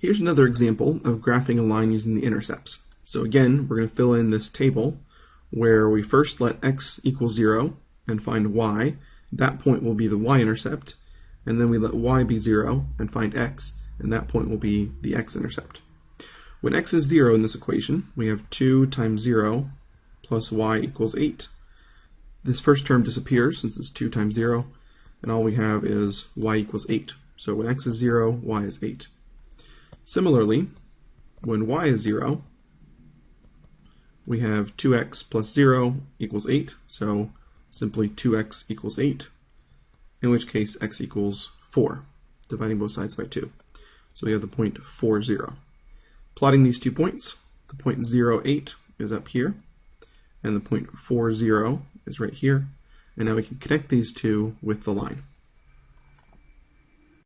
Here's another example of graphing a line using the intercepts. So again, we're going to fill in this table where we first let x equal 0 and find y. That point will be the y-intercept. And then we let y be 0 and find x, and that point will be the x-intercept. When x is 0 in this equation, we have 2 times 0 plus y equals 8. This first term disappears since it's 2 times 0, and all we have is y equals 8. So when x is 0, y is 8. Similarly, when y is 0, we have 2x plus 0 equals 8, so simply 2x equals 8, in which case x equals 4, dividing both sides by 2. So we have the point 4, 0. Plotting these two points, the point 0, 8 is up here, and the point 4, 0 is right here, and now we can connect these two with the line.